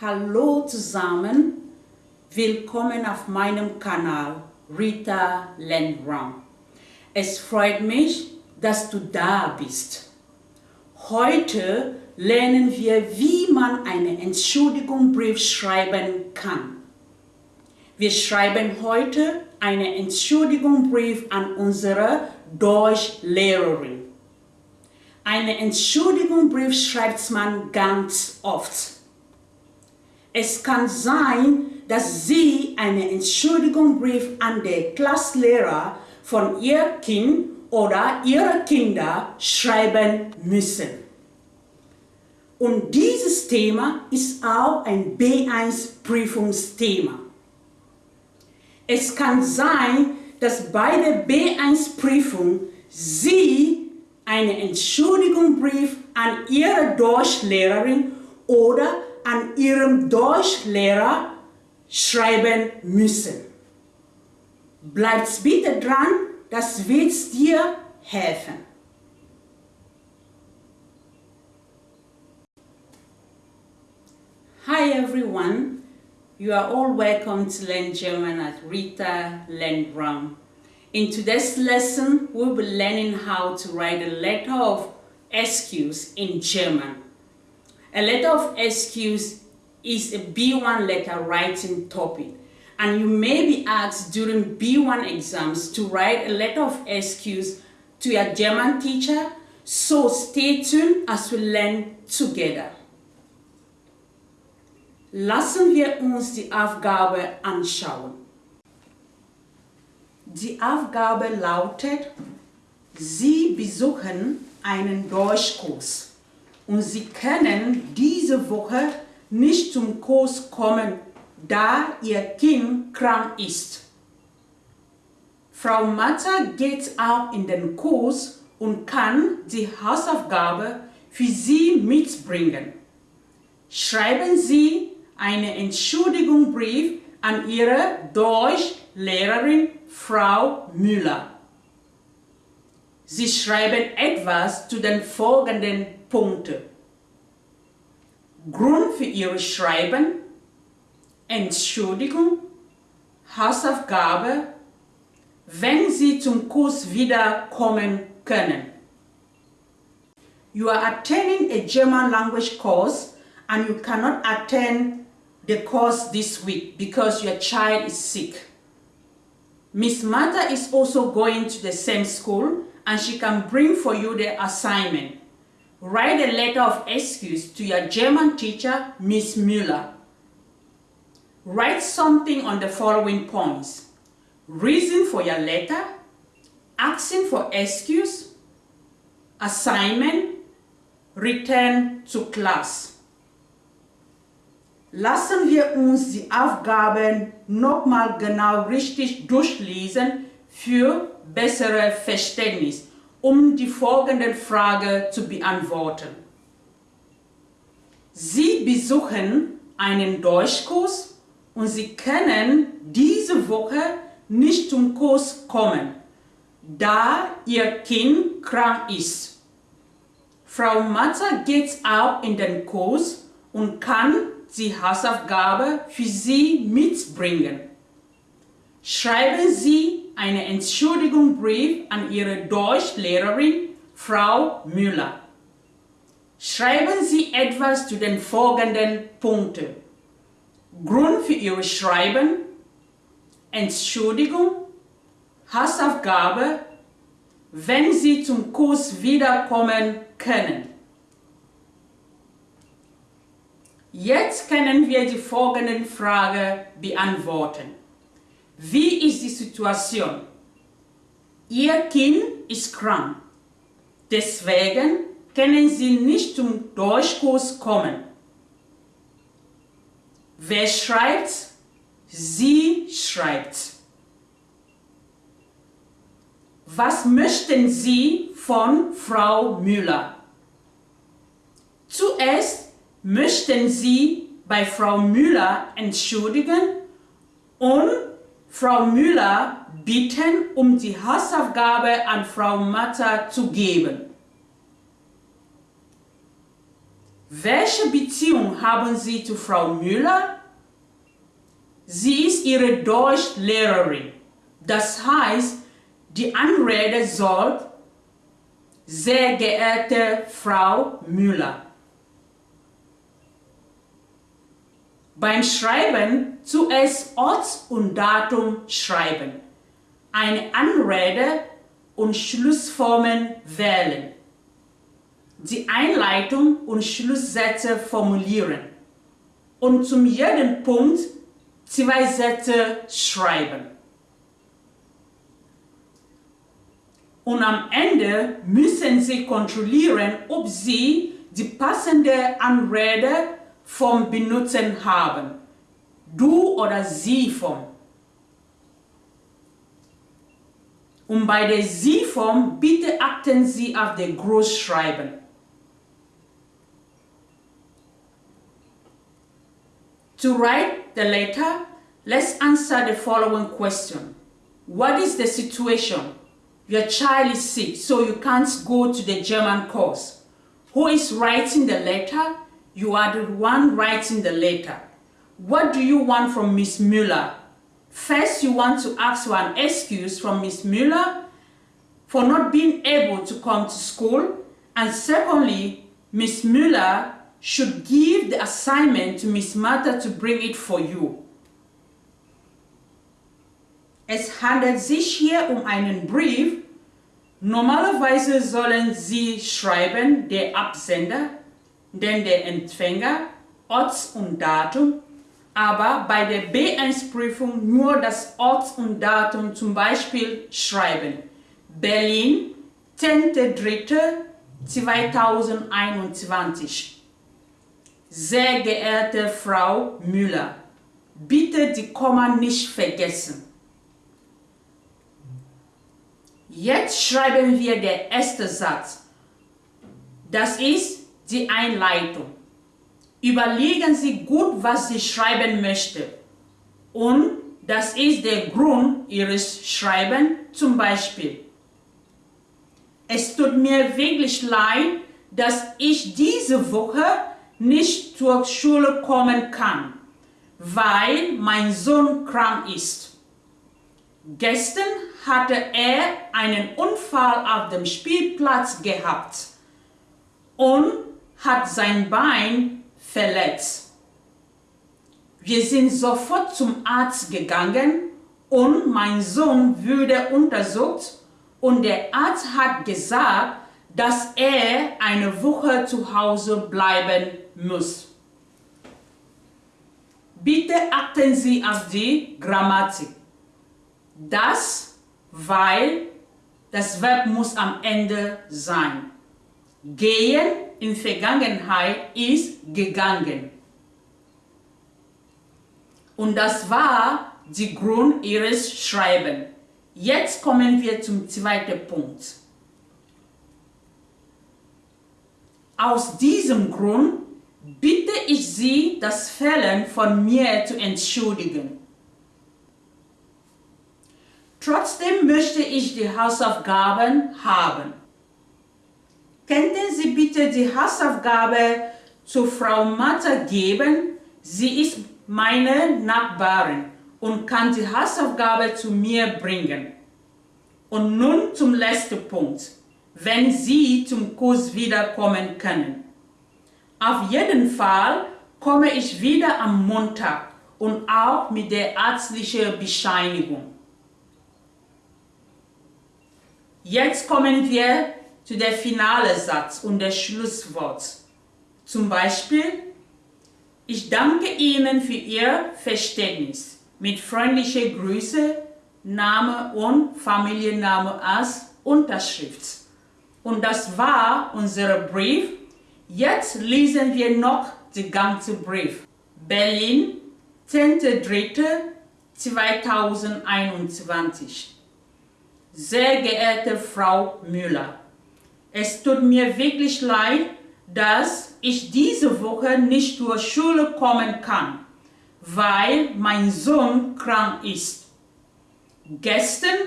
Hallo zusammen, willkommen auf meinem Kanal Rita Landrum. Es freut mich, dass du da bist. Heute lernen wir, wie man einen Entschuldigungsbrief schreiben kann. Wir schreiben heute einen Entschuldigungsbrief an unsere Deutschlehrerin. Einen Entschuldigungsbrief schreibt man ganz oft. Es kann sein, dass Sie einen Entschuldigungsbrief an den Klasslehrer von Ihr Kind oder Ihre Kinder schreiben müssen. Und dieses Thema ist auch ein B1-Prüfungsthema. Es kann sein, dass bei der B1-Prüfung Sie einen Entschuldigungsbrief an Ihre Deutschlehrerin oder an Ihrem Deutschlehrer schreiben müssen. Bleibt bitte dran, das wird dir helfen. Hi everyone, you are all welcome to learn German at Rita Landrum. In today's lesson, we'll be learning how to write a letter of excuse in German. A letter of excuse is a B1 letter writing topic and you may be asked during B1 exams to write a letter of excuse to your German teacher, so stay tuned as we learn together. Lassen wir uns die Aufgabe anschauen. Die Aufgabe lautet, Sie besuchen einen Deutschkurs und Sie können diese Woche nicht zum Kurs kommen, da Ihr Kind krank ist. Frau Matter geht auch in den Kurs und kann die Hausaufgabe für Sie mitbringen. Schreiben Sie einen Entschuldigungsbrief an Ihre Deutschlehrerin Frau Müller. Sie schreiben etwas zu den folgenden Punkten. Grund für Ihr Schreiben, Entschuldigung, Hausaufgabe, wenn Sie zum Kurs wiederkommen können. You are attending a German language course and you cannot attend the course this week because your child is sick. Miss Martha is also going to the same school and she can bring for you the assignment. Write a letter of excuse to your German teacher, Miss Müller. Write something on the following points. Reason for your letter, asking for excuse, assignment, return to class. Lassen wir uns die Aufgaben nochmal genau richtig durchlesen für bessere Verständnis, um die folgende Frage zu beantworten. Sie besuchen einen Deutschkurs und Sie können diese Woche nicht zum Kurs kommen, da Ihr Kind krank ist. Frau Matter geht auch in den Kurs und kann die Hausaufgabe für Sie mitbringen. Schreiben Sie einen Entschuldigungsbrief an Ihre Deutschlehrerin, Frau Müller. Schreiben Sie etwas zu den folgenden Punkten. Grund für Ihr Schreiben, Entschuldigung, Hausaufgabe, wenn Sie zum Kurs wiederkommen können. Jetzt können wir die folgende Frage beantworten. Wie ist die Situation? Ihr Kind ist krank. Deswegen können Sie nicht zum Deutschkurs kommen. Wer schreibt? Sie schreibt. Was möchten Sie von Frau Müller? Zuerst möchten Sie bei Frau Müller entschuldigen und Frau Müller bitten, um die Hausaufgabe an Frau Matter zu geben. Welche Beziehung haben Sie zu Frau Müller? Sie ist Ihre Deutschlehrerin. Das heißt, die Anrede soll sehr geehrte Frau Müller. Beim Schreiben zuerst Ort und Datum schreiben, eine Anrede und Schlussformen wählen, die Einleitung und Schlusssätze formulieren. Und zum jeden Punkt zwei Sätze schreiben. Und am Ende müssen Sie kontrollieren, ob Sie die passende Anrede vom Benutzen haben. Du oder sie Form. Und bei der Sie-Form bitte achten Sie auf den Großschreiben. To write the letter, let's answer the following question. What is the situation? Your child is sick, so you can't go to the German course. Who is writing the letter? You are the one writing the letter. What do you want from Miss Müller? First, you want to ask for an excuse from Miss Müller for not being able to come to school. And secondly, Miss Müller should give the assignment to Miss Martha to bring it for you. Es handelt sich hier um einen Brief. Normalerweise sollen Sie schreiben, der Absender, denn der Empfänger, Ort und Datum, aber bei der B1-Prüfung nur das Ort und Datum zum Beispiel schreiben. Berlin, 10.03.2021 Sehr geehrte Frau Müller, bitte die Komma nicht vergessen. Jetzt schreiben wir den ersten Satz. Das ist die Einleitung. Überlegen Sie gut, was Sie schreiben möchten. Und das ist der Grund Ihres Schreibens, zum Beispiel. Es tut mir wirklich leid, dass ich diese Woche nicht zur Schule kommen kann, weil mein Sohn krank ist. Gestern hatte er einen Unfall auf dem Spielplatz gehabt und hat sein Bein verletzt. Wir sind sofort zum Arzt gegangen und mein Sohn wurde untersucht und der Arzt hat gesagt, dass er eine Woche zu Hause bleiben muss. Bitte achten Sie auf die Grammatik. Das, weil, das Verb muss am Ende sein. Gehen in Vergangenheit ist gegangen. Und das war die Grund ihres Schreibens. Jetzt kommen wir zum zweiten Punkt. Aus diesem Grund bitte ich Sie, das Fällen von mir zu entschuldigen. Trotzdem möchte ich die Hausaufgaben haben. Könnten Sie bitte die Hausaufgabe zu Frau Matter geben? Sie ist meine Nachbarin und kann die Hausaufgabe zu mir bringen. Und nun zum letzten Punkt, wenn Sie zum Kurs wiederkommen können. Auf jeden Fall komme ich wieder am Montag und auch mit der ärztlichen Bescheinigung. Jetzt kommen wir zu der finale Satz und der Schlusswort. Zum Beispiel, ich danke Ihnen für Ihr Verständnis. Mit freundlicher Grüße, Name und Familienname als Unterschrift. Und das war unser Brief. Jetzt lesen wir noch den ganzen Brief. Berlin, 10.03.2021 Sehr geehrte Frau Müller, es tut mir wirklich leid, dass ich diese Woche nicht zur Schule kommen kann, weil mein Sohn krank ist. Gestern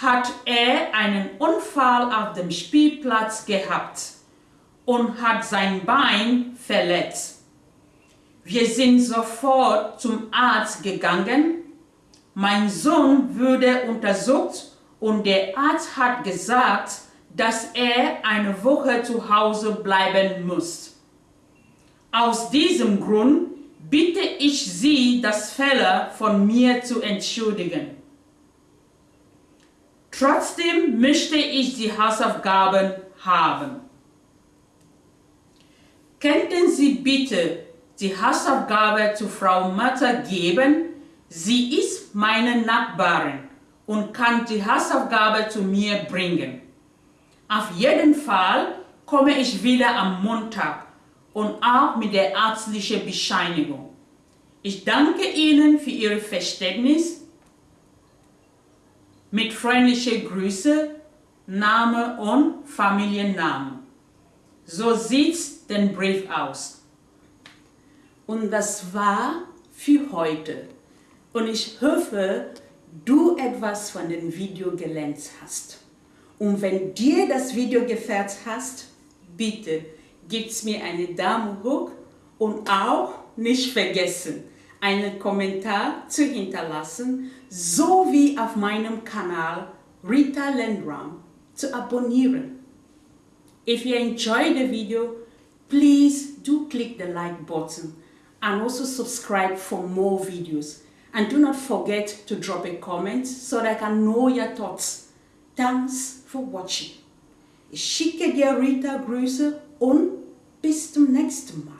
hat er einen Unfall auf dem Spielplatz gehabt und hat sein Bein verletzt. Wir sind sofort zum Arzt gegangen. Mein Sohn wurde untersucht und der Arzt hat gesagt, dass er eine Woche zu Hause bleiben muss. Aus diesem Grund bitte ich Sie, das Fehler von mir zu entschuldigen. Trotzdem möchte ich die Hausaufgaben haben. Könnten Sie bitte die Hausaufgabe zu Frau Matter geben? Sie ist meine Nachbarin und kann die Hausaufgabe zu mir bringen. Auf jeden Fall komme ich wieder am Montag und auch mit der ärztlichen Bescheinigung. Ich danke Ihnen für Ihr Verständnis. Mit freundlichen Grüßen, Name und Familiennamen. So sieht der Brief aus. Und das war für heute. Und ich hoffe, du etwas von dem Video gelernt hast. Und wenn dir das Video gefällt hast, bitte gib's mir eine Daumen hoch und auch nicht vergessen, einen Kommentar zu hinterlassen, sowie auf meinem Kanal Rita Landrum zu abonnieren. If you enjoyed the video, please do click the like button and also subscribe for more videos. And do not forget to drop a comment so that I can know your thoughts. Thanks for watching. Ich schicke dir Rita Grüße und bis zum nächsten Mal.